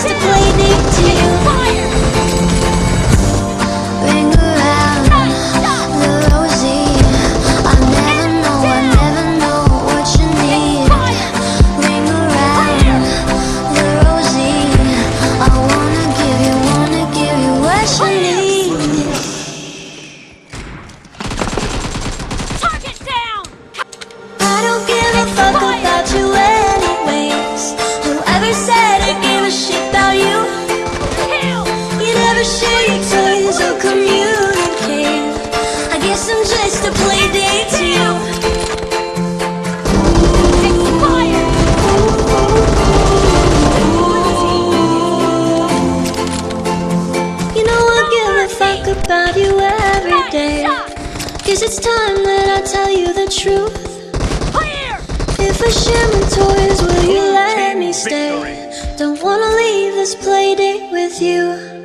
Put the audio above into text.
I'm You share your toys or communicate. I guess I'm just a play date to you. Expired! You know I give a fuck about you every day. Guess it's time that I tell you the truth. Clear! If I share my toys, will you let me stay? Victory. Don't wanna leave this play date with you.